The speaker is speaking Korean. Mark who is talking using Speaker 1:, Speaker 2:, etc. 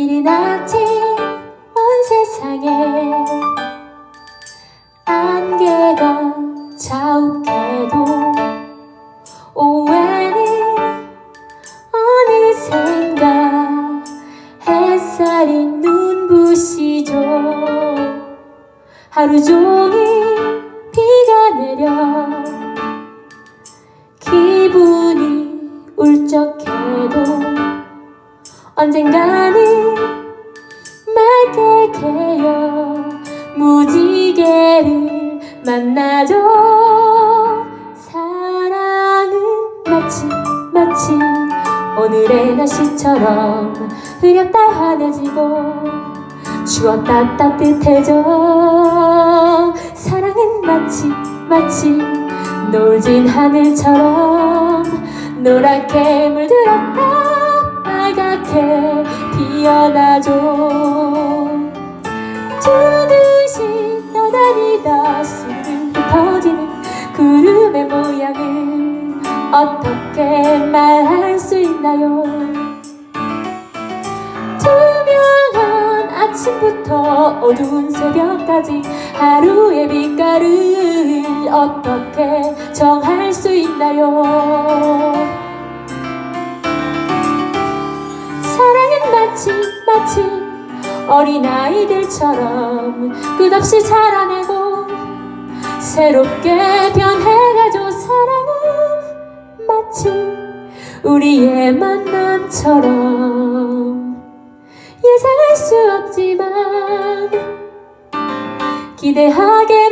Speaker 1: 이른 아침 온 세상에. 안개가 자욱해도 오해는 어느샌가. 햇살이 눈부시죠. 하루 종일 비가 내려 기분이 울적해도 언젠가는 만나죠. 사랑은 마치 마치 오늘의 날씨처럼 흐렸다 환해지고 추웠다 따뜻해져. 사랑은 마치 마치 노을진 하늘처럼 노랗게 물들었다. 빨갛게 피어나죠 어떻게 말할 수 있나요? 투명한 아침부터 어두운 새벽까지 하루의 빛깔을 어떻게 정할 수 있나요? 사랑은 마치 마치 어린아이들처럼 끝없이 자라나고 새롭게 변해가죠 마치 우리의 만남처럼. 예상할 수 없지만 기대하게